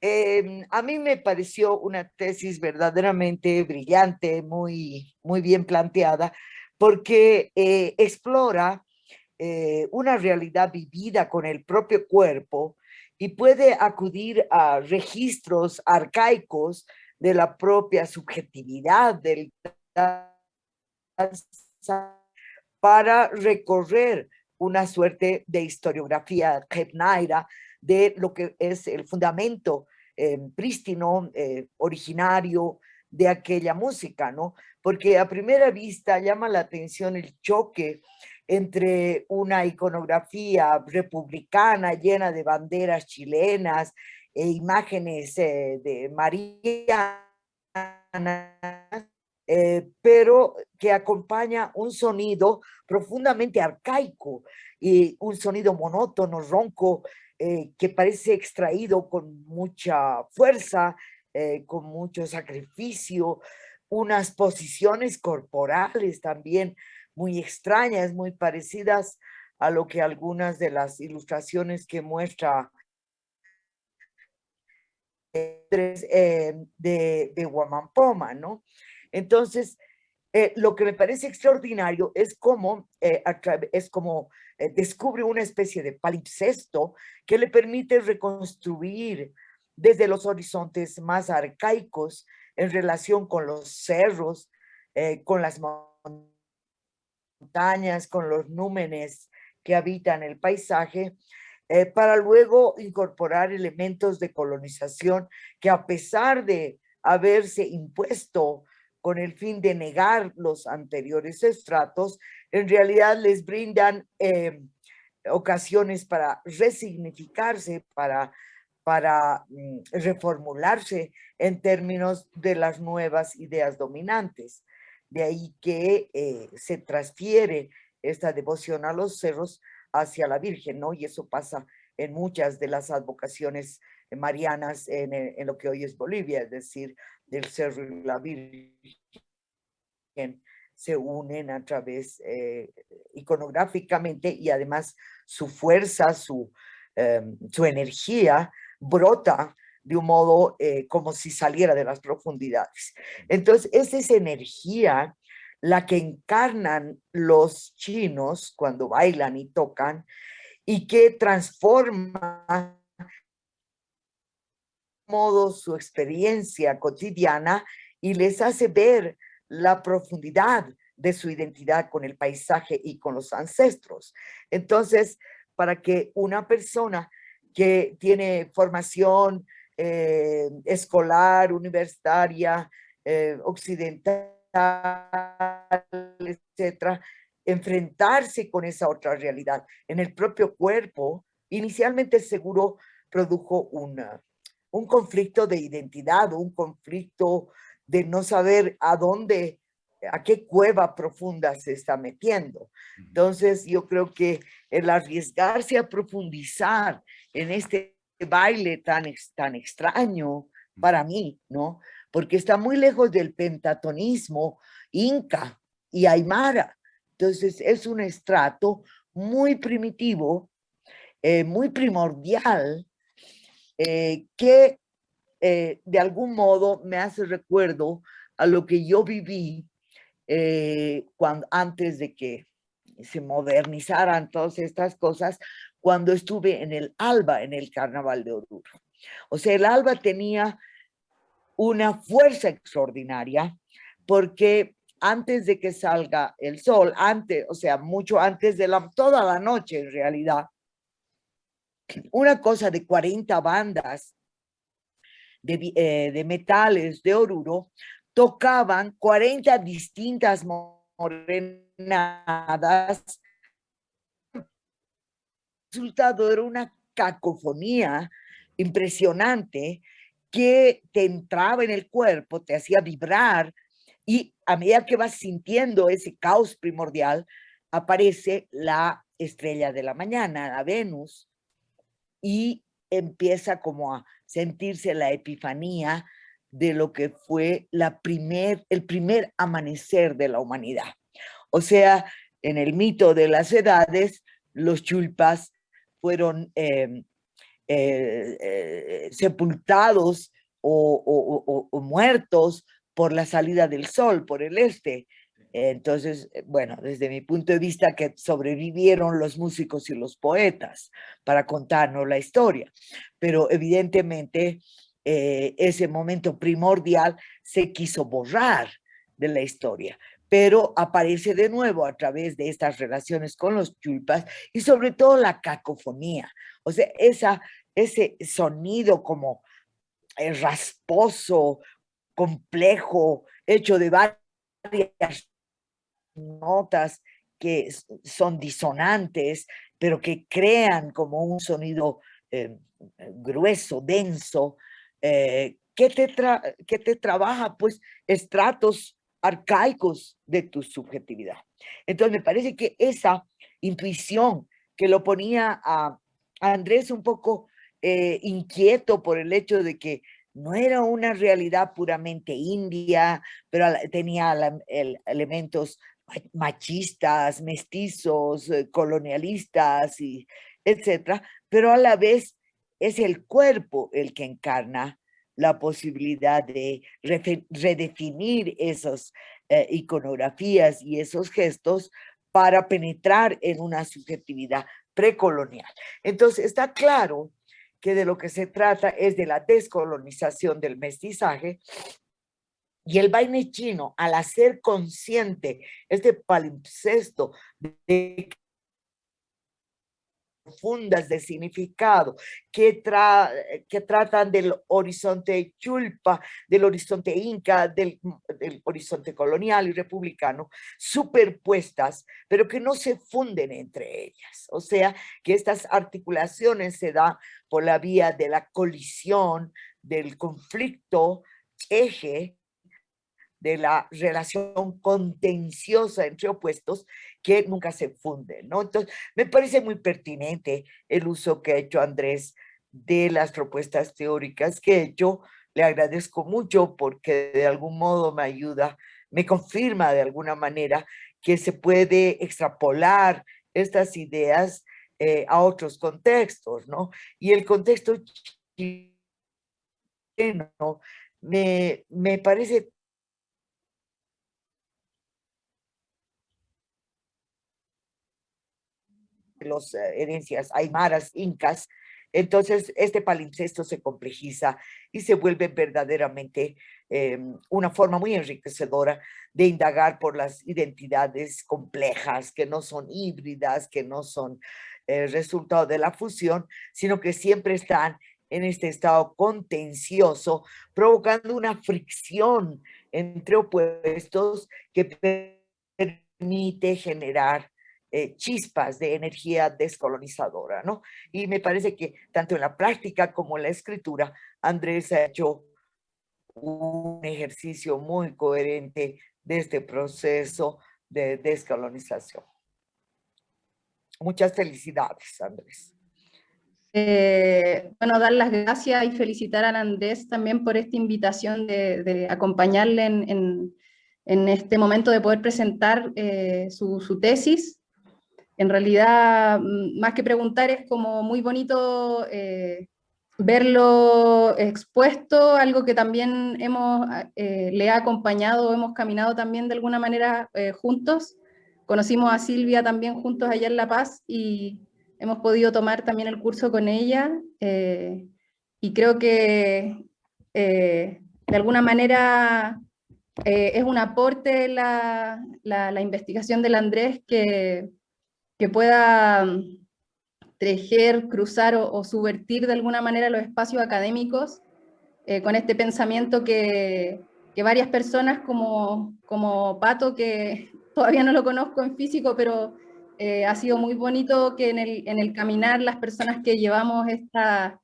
em, a mí me pareció una tesis verdaderamente brillante, muy, muy bien planteada, porque eh, explora eh, una realidad vivida con el propio cuerpo y puede acudir a registros arcaicos de la propia subjetividad del para recorrer una suerte de historiografía Kepnaira de lo que es el fundamento eh, prístino, eh, originario de aquella música, ¿no? Porque a primera vista llama la atención el choque entre una iconografía republicana llena de banderas chilenas e imágenes eh, de María, eh, pero que acompaña un sonido profundamente arcaico y un sonido monótono, ronco, eh, que parece extraído con mucha fuerza, con mucho sacrificio, unas posiciones corporales también muy extrañas, muy parecidas a lo que algunas de las ilustraciones que muestra eh, de, de Guamampoma, ¿no? Entonces, eh, lo que me parece extraordinario es como, eh, es como descubre una especie de palimpsesto que le permite reconstruir desde los horizontes más arcaicos en relación con los cerros, con las montañas, con los númenes que habitan el paisaje, eh, para luego incorporar elementos de colonización que a pesar de haberse impuesto con el fin de negar los anteriores estratos, en realidad les brindan eh, ocasiones para resignificarse, para, para mm, reformularse en términos de las nuevas ideas dominantes. De ahí que eh, se transfiere esta devoción a los cerros hacia la Virgen, ¿no? Y eso pasa en muchas de las advocaciones marianas en, eh, en lo que hoy es Bolivia, es decir, del cerro la Virgen se unen a través eh, iconográficamente y además su fuerza, su, em, su energía brota de un modo eh, como si saliera de las profundidades. Entonces, es energía la que encarnan los chinos cuando bailan y tocan y que transforma modo su experiencia cotidiana y les hace ver la profundidad de su identidad con el paisaje y con los ancestros. Entonces, para que una persona que tiene formación eh, escolar, universitaria, eh, occidental, etcétera, enfrentarse con esa otra realidad. En el propio cuerpo, inicialmente seguro produjo una, un conflicto de identidad, un conflicto de no saber a dónde, a qué cueva profunda se está metiendo. Entonces yo creo que el arriesgarse a profundizar en este baile tan, tan extraño para mí, ¿no? Porque está muy lejos del pentatonismo inca y aymara. Entonces es un estrato muy primitivo, eh, muy primordial, eh, que eh, de algún modo me hace recuerdo a lo que yo viví cuando, antes de que se modernizaran todas estas cosas, cuando estuve en el ALBA, en el Carnaval de Oruro. O sea, el ALBA tenía una fuerza extraordinaria porque antes de que salga el sol, antes, o sea, mucho antes de la, toda la noche en realidad, una cosa de 40 bandas de, eh, de metales de Oruro tocaban 40 distintas morenadas. Resultado era una cacofonía impresionante que te entraba en el cuerpo, te hacía vibrar y a medida que vas sintiendo ese caos primordial, aparece la estrella de la mañana, la Venus, y empieza como a sentirse la epifanía de lo que fue la primer, el primer amanecer de la humanidad. O sea, en el mito de las edades, los chulpas fueron em, sepultados o, muertos por la salida del sol, por el este. Entonces, eh, bueno, desde mi punto de vista que sobrevivieron los músicos y los poetas para contarnos la historia. Pero evidentemente eh, ese momento primordial se quiso borrar de la historia, pero aparece de nuevo a través de estas relaciones con los chulpas y sobre todo la cacofonía, o sea, esa, ese sonido como eh, rasposo, complejo, hecho de varias notas que son disonantes, pero que crean como un sonido eh, grueso, denso, eh, que, te que te trabaja pues estratos arcaicos de tu subjetividad. Entonces me parece que esa intuición que lo ponía a, Andrés un poco eh, inquieto por el hecho de que no era una realidad puramente india, pero tenía elementos machistas, mestizos, eh, colonialistas, y etcétera, pero a la vez es el cuerpo el que encarna la posibilidad de redefinir esas eh, iconografías y esos gestos para penetrar en una subjetividad precolonial. Entonces está claro que de lo que se trata es de la descolonización del mestizaje y el baile chino, al hacer consciente este palimpsesto de profundas de significado que, que tratan del horizonte chulpa, del horizonte inca, del, del, horizonte colonial y republicano, superpuestas, pero que no se funden entre ellas. O sea, que estas articulaciones se dan por la vía de la colisión, del conflicto eje de la relación contenciosa entre opuestos que nunca se funden, ¿no? Entonces, me parece muy pertinente el uso que ha hecho Andrés de las propuestas teóricas que yo le agradezco mucho porque de algún modo me ayuda, me confirma de alguna manera que se puede extrapolar estas ideas eh, a otros contextos, ¿no? Y el contexto chileno me, me parece los eh, herencias aymaras, incas, entonces este palimpsesto se complejiza y se vuelve verdaderamente em, una forma muy enriquecedora de indagar por las identidades complejas, que no son híbridas, que no son eh, resultado de la fusión, sino que siempre están en este estado contencioso, provocando una fricción entre opuestos que permite generar eh, chispas de energía descolonizadora, ¿no? Y me parece que tanto en la práctica como en la escritura, Andrés ha hecho un ejercicio muy coherente de este proceso de descolonización. Muchas felicidades, Andrés. Eh, bueno, dar las gracias y felicitar a Andrés también por esta invitación de, acompañarle en, este momento de poder presentar eh, su, su, tesis en realidad, mm, más que preguntar, es como muy bonito eh, verlo expuesto, algo que también hemos, eh, le ha acompañado, hemos caminado también de alguna manera eh, juntos. Conocimos a Silvia también juntos allá en La Paz y hemos podido tomar también el curso con ella. y creo que de alguna manera es un aporte la, la, la investigación del Andrés que que pueda mm, tejer, cruzar o, subvertir de alguna manera los espacios académicos eh, con este pensamiento que, que, varias personas como, como Pato, que todavía no lo conozco en físico, pero eh, ha sido muy bonito que en el, en el, caminar las personas que llevamos esta,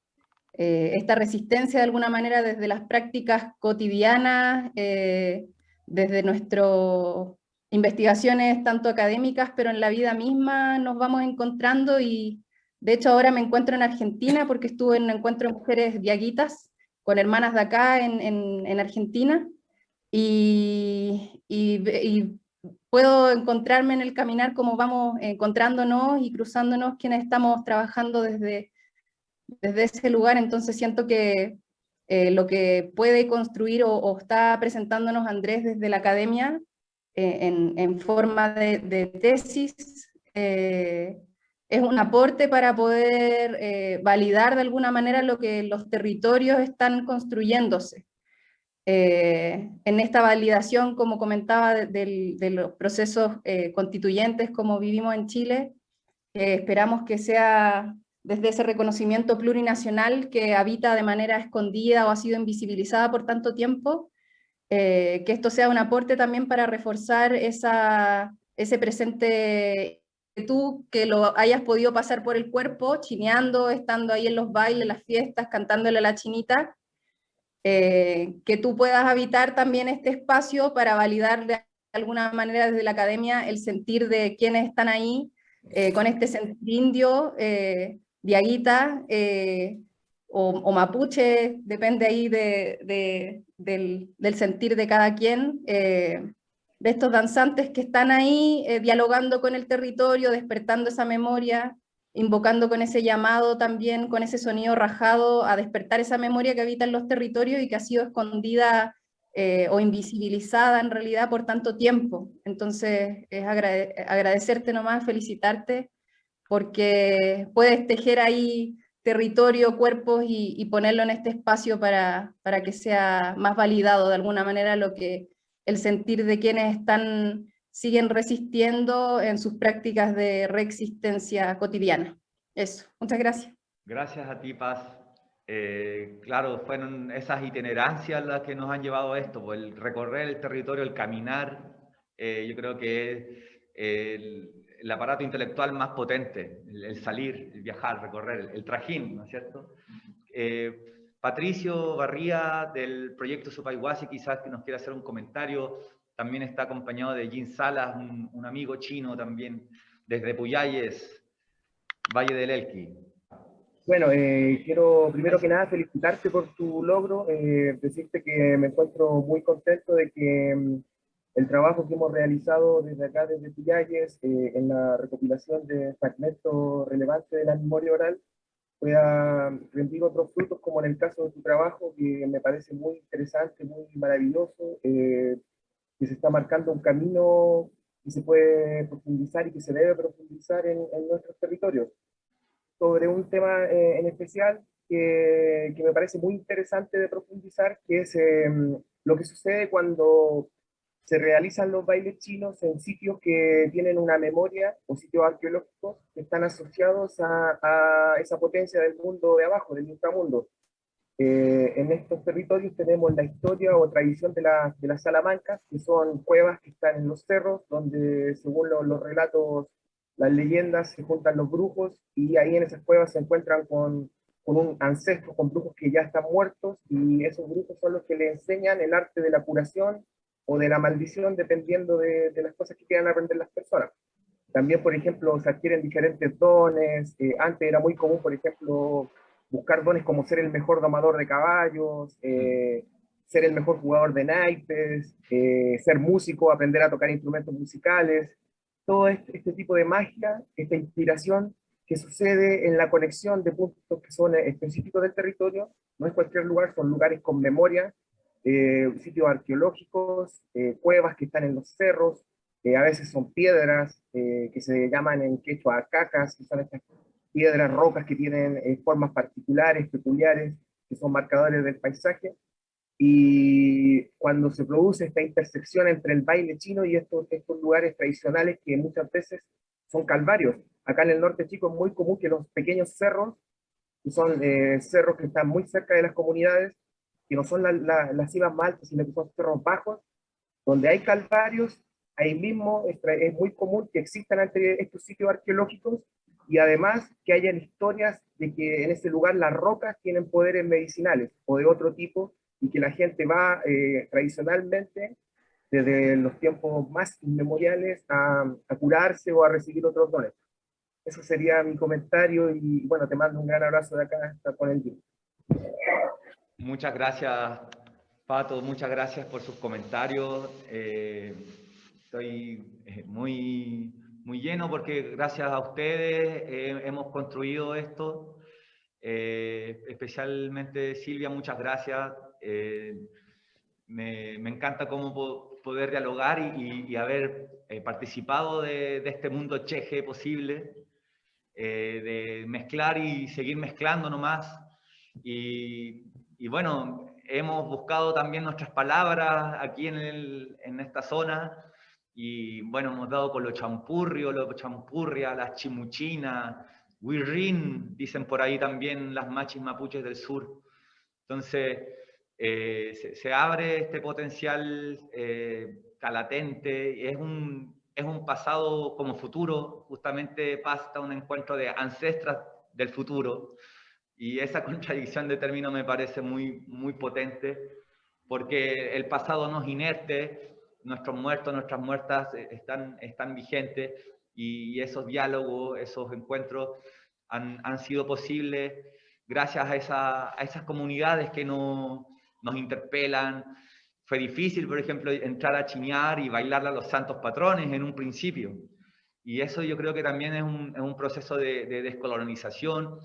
eh, esta resistencia de alguna manera desde las prácticas cotidianas, desde nuestro investigaciones tanto académicas, pero en la vida misma nos vamos encontrando y de hecho ahora me encuentro en Argentina porque estuve en un encuentro de mujeres diaguitas con hermanas de acá en, en, Argentina y, y, puedo encontrarme en el caminar como vamos encontrándonos y cruzándonos quienes estamos trabajando desde, desde ese lugar, entonces siento que eh, lo que puede construir o, está presentándonos Andrés desde la academia eh, en, forma de, tesis eh, es un aporte para poder validar de alguna manera lo que los territorios están construyéndose. en esta validación, como comentaba, de, de los procesos constituyentes como vivimos en Chile, esperamos que sea desde ese reconocimiento plurinacional que habita de manera escondida o ha sido invisibilizada por tanto tiempo, eh, que esto sea un aporte también para reforzar esa, ese presente tú que lo hayas podido pasar por el cuerpo, chineando, estando ahí en los bailes, las fiestas, cantándole a la chinita, eh, que tú puedas habitar también este espacio para validar de alguna manera desde la academia el sentir de quienes están ahí, eh, con este sentir indio, diaguita eh, o, mapuche, depende ahí de, del, sentir de cada quien, eh, de estos danzantes que están ahí eh, dialogando con el territorio, despertando esa memoria, invocando con ese llamado también, con ese sonido rajado, a despertar esa memoria que habita en los territorios y que ha sido escondida o invisibilizada en realidad por tanto tiempo. Entonces, es agradecerte nomás, felicitarte porque puedes tejer ahí territorio, cuerpos y, ponerlo en este espacio para, para, que sea más validado de alguna manera lo que el sentir de quienes están, siguen resistiendo en sus prácticas de reexistencia cotidiana. Eso, muchas gracias. Gracias a ti, Paz. Eh, claro, fueron esas itinerancias las que nos han llevado a esto, pues, el recorrer el territorio, el caminar, eh, yo creo que el, el aparato intelectual más potente, el, salir, el viajar, recorrer, el, trajín, ¿no es cierto? Eh, Patricio Barría del proyecto Supayhuasi quizás que nos quiera hacer un comentario, también está acompañado de Jin Salas, un, amigo chino también, desde Puyayes, Valle del Elqui. Bueno, eh, quiero primero que nada felicitarte por tu logro, eh, decirte que me encuentro muy contento de que mm, el trabajo que hemos realizado desde acá, desde Pillalles, eh, en la recopilación de fragmentos relevantes de la memoria oral, pueda rendir otros frutos, como en el caso de tu trabajo, que me parece muy interesante, muy maravilloso, eh, que se está marcando un camino que se puede profundizar y que se debe profundizar en, nuestros territorios. Sobre un tema eh, en especial que, que, me parece muy interesante de profundizar, que es lo que sucede cuando se realizan los bailes chinos en sitios que tienen una memoria o sitios arqueológicos que están asociados a, esa potencia del mundo de abajo, del inframundo. Eh, en estos territorios tenemos la historia o tradición de, de las salamancas, que son cuevas que están en los cerros, donde según los relatos, las leyendas, se juntan los brujos, y ahí en esas cuevas se encuentran con, con un ancestro, con brujos que ya están muertos, y esos brujos son los que le enseñan el arte de la curación o de la maldición, dependiendo de, las cosas que quieran aprender las personas. También, por ejemplo, se adquieren diferentes dones. Eh, antes era muy común, por ejemplo, buscar dones como ser el mejor domador de caballos, eh, ser el mejor jugador de naipes, eh, ser músico, aprender a tocar instrumentos musicales. Todo este, este, tipo de magia, esta inspiración que sucede en la conexión de puntos que son específicos del territorio, no es cualquier lugar, son lugares con memoria, eh, sitios arqueológicos, eh, cuevas que están en los cerros, a veces son piedras eh, que se llaman en quechua cacas, que son estas piedras, rocas que tienen formas particulares, peculiares, que son marcadores del paisaje. Y cuando se produce esta intersección entre el baile chino y estos, estos lugares tradicionales que muchas veces son calvarios. Acá en el norte chico es muy común que los pequeños cerros, que son cerros que están muy cerca de las comunidades, que no son las cimas más altas, sino que son cerros bajos, donde hay calvarios, ahí mismo es, muy común que existan estos sitios arqueológicos y además que hayan historias de que en ese lugar las rocas tienen poderes medicinales o de otro tipo y que la gente va eh, tradicionalmente desde los tiempos más inmemoriales a, curarse o a recibir otros dones. Eso sería mi comentario y bueno, te mando un gran abrazo de acá hasta con el día. Muchas gracias, Pato, muchas gracias por sus comentarios. Eh, estoy eh, muy, muy lleno porque gracias a ustedes eh, hemos construido esto. Eh, especialmente Silvia, muchas gracias. Eh, me, encanta cómo poder dialogar y, haber eh, participado de, este mundo cheje posible, de mezclar y seguir mezclando nomás. Y, y, bueno, hemos buscado también nuestras palabras aquí en, el, en esta zona y bueno, hemos dado con lo champurrio, lo champurria, las chimuchinas, Wirrin, dicen por ahí también las machis mapuches del sur. Entonces, eh, se, abre este potencial eh, latente, es un, es un pasado como futuro, justamente pasa un encuentro de ancestras del futuro, y esa contradicción de términos me parece muy, muy potente, porque el pasado no es inerte, nuestros muertos, nuestras muertas eh, están, están vigentes y esos diálogos, esos encuentros han, han sido posibles gracias a, esa, a, esas comunidades que no, nos interpelan. Fue difícil, por ejemplo, entrar a chiñar y bailarle a los santos patrones en un principio. Y eso yo creo que también es un, es un proceso de, de descolonización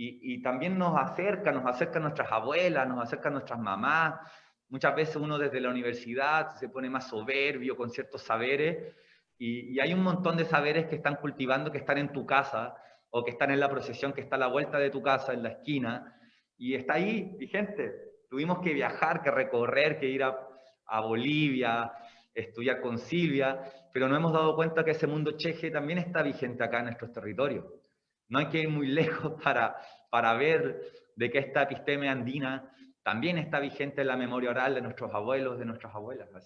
y, y, también nos acerca, nos acerca a nuestras abuelas, nos acerca a nuestras mamás, Muchas veces uno desde la universidad se pone más soberbio con ciertos saberes y, hay un montón de saberes que están cultivando, que están en tu casa o que están en la procesión que está a la vuelta de tu casa, en la esquina, y está ahí vigente. Tuvimos que viajar, que recorrer, que ir a, a Bolivia, estudiar con Silvia, pero no hemos dado cuenta que ese mundo cheje también está vigente acá en nuestros territorios. No hay que ir muy lejos para, para ver de que esta episteme andina también está vigente en la memoria oral de nuestros abuelos, de nuestras abuelas.